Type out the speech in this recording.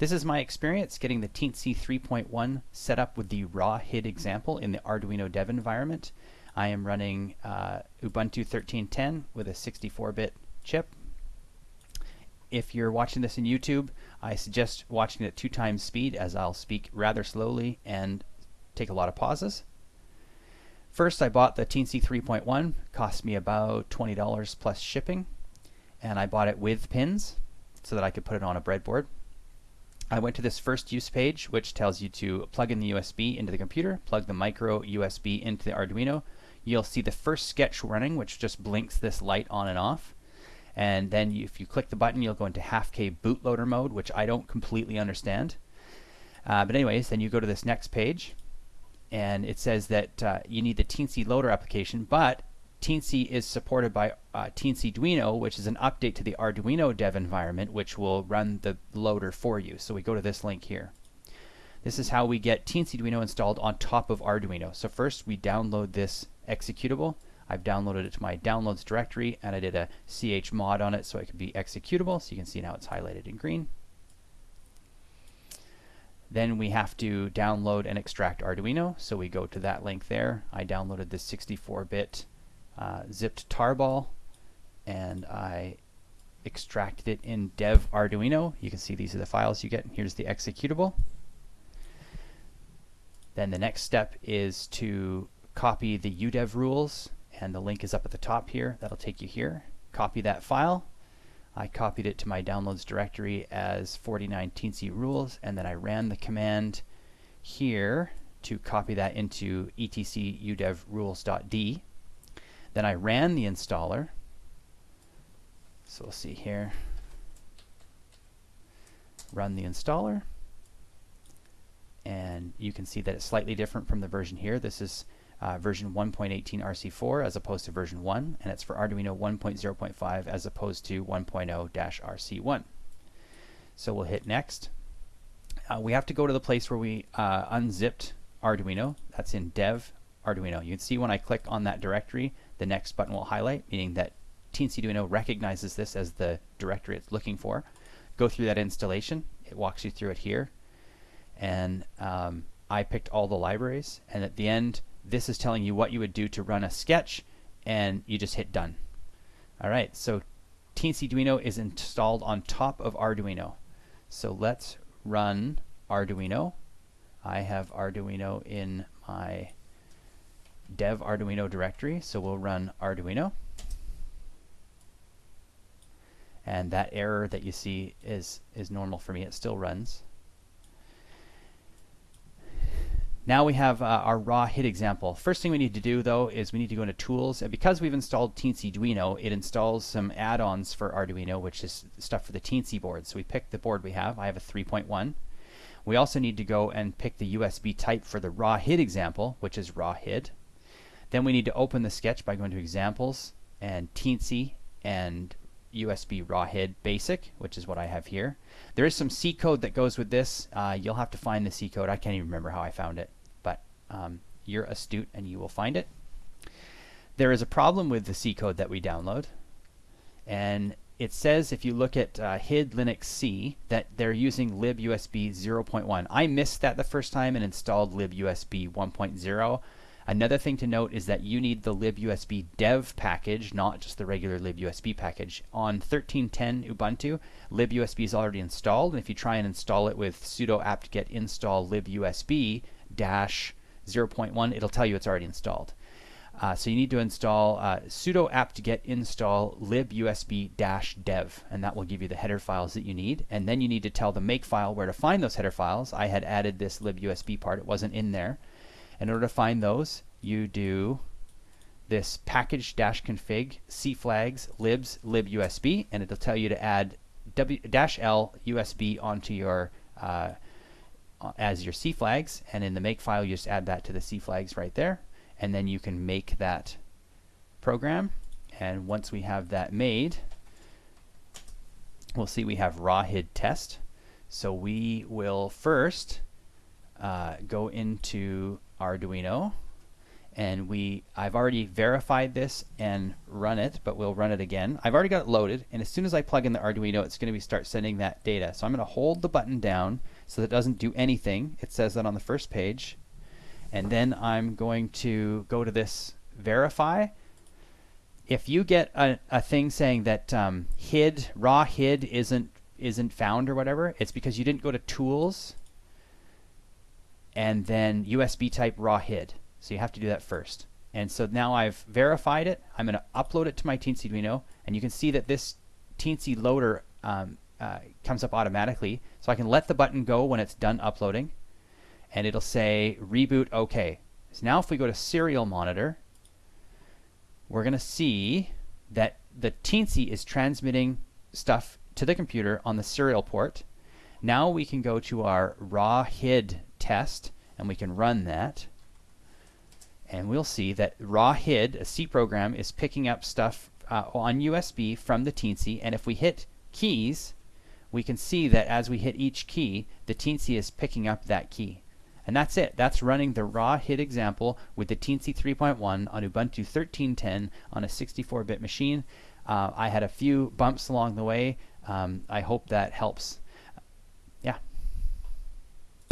This is my experience getting the Teensy 3.1 set up with the raw HID example in the Arduino dev environment. I am running uh, Ubuntu 13.10 with a 64-bit chip. If you're watching this in YouTube, I suggest watching it at two times speed as I'll speak rather slowly and take a lot of pauses. First, I bought the Teensy 3.1, cost me about $20 plus shipping, and I bought it with pins so that I could put it on a breadboard. I went to this first use page, which tells you to plug in the USB into the computer, plug the micro USB into the Arduino. You'll see the first sketch running, which just blinks this light on and off. And then you, if you click the button, you'll go into HalfKay bootloader mode, which I don't completely understand. Uh, but anyways, then you go to this next page, and it says that uh, you need the Teensy loader application, but Teensy is supported by uh, Teensyduino, which is an update to the Arduino dev environment, which will run the loader for you. So we go to this link here. This is how we get Teensyduino installed on top of Arduino. So first we download this executable. I've downloaded it to my downloads directory and I did a chmod on it so it could be executable. So you can see now it's highlighted in green. Then we have to download and extract Arduino. So we go to that link there. I downloaded this 64-bit uh, zipped tarball and I extracted it in dev Arduino. You can see these are the files you get. Here's the executable. Then the next step is to copy the UDEV rules and the link is up at the top here. That'll take you here. Copy that file. I copied it to my downloads directory as 49 teensy rules and then I ran the command here to copy that into etc udev rules.d then I ran the installer. So we'll see here. Run the installer. And you can see that it's slightly different from the version here. This is uh, version 1.18 RC4 as opposed to version 1, and it's for Arduino 1.0.5 as opposed to 1.0-RC1. So we'll hit next. Uh, we have to go to the place where we uh, unzipped Arduino. That's in dev Arduino. You can see when I click on that directory, the next button will highlight, meaning that Teensy recognizes this as the directory it's looking for. Go through that installation. It walks you through it here. And um, I picked all the libraries. And at the end, this is telling you what you would do to run a sketch. And you just hit done. All right, so Teensy is installed on top of Arduino. So let's run Arduino. I have Arduino in my dev Arduino directory. So we'll run Arduino. And that error that you see is, is normal for me. It still runs. Now we have uh, our raw HID example. First thing we need to do though is we need to go into tools and because we've installed Teensyduino it installs some add-ons for Arduino which is stuff for the Teensy board. So we pick the board we have. I have a 3.1. We also need to go and pick the USB type for the raw HID example which is raw HID. Then we need to open the sketch by going to examples and Teensy and USB raw HID basic, which is what I have here. There is some C code that goes with this. Uh, you'll have to find the C code. I can't even remember how I found it, but um, you're astute and you will find it. There is a problem with the C code that we download, and it says if you look at uh, HID Linux C that they're using libusb 0.1. I missed that the first time and installed libusb 1.0. Another thing to note is that you need the libusb dev package, not just the regular libusb package. On 13.10 Ubuntu, libusb is already installed, and if you try and install it with sudo apt-get install libusb dash 0.1, it'll tell you it's already installed. Uh, so you need to install uh, sudo apt-get install libusb-dev, and that will give you the header files that you need. And then you need to tell the makefile where to find those header files. I had added this libusb part; it wasn't in there. In order to find those, you do this package-config cflags libs libusb, and it'll tell you to add w dash l usb onto your uh, as your cflags, and in the make file you just add that to the cflags right there, and then you can make that program. And once we have that made, we'll see we have raw hid test. So we will first uh, go into Arduino and we I've already verified this and run it, but we'll run it again. I've already got it loaded, and as soon as I plug in the Arduino, it's going to be start sending that data. So I'm going to hold the button down so that it doesn't do anything. It says that on the first page. And then I'm going to go to this verify. If you get a, a thing saying that um, HID, raw HID isn't isn't found or whatever, it's because you didn't go to tools and then USB type raw HID. So you have to do that first. And so now I've verified it. I'm going to upload it to my Teensy Arduino, and you can see that this Teensy loader um, uh, comes up automatically. So I can let the button go when it's done uploading, and it'll say reboot OK. So now if we go to serial monitor, we're going to see that the Teensy is transmitting stuff to the computer on the serial port. Now we can go to our raw HID test, and we can run that and we'll see that raw HID, a C program, is picking up stuff uh, on USB from the Teensy, and if we hit keys, we can see that as we hit each key, the Teensy is picking up that key. And that's it. That's running the raw HID example with the Teensy 3.1 on Ubuntu 13.10 on a 64-bit machine. Uh, I had a few bumps along the way. Um, I hope that helps.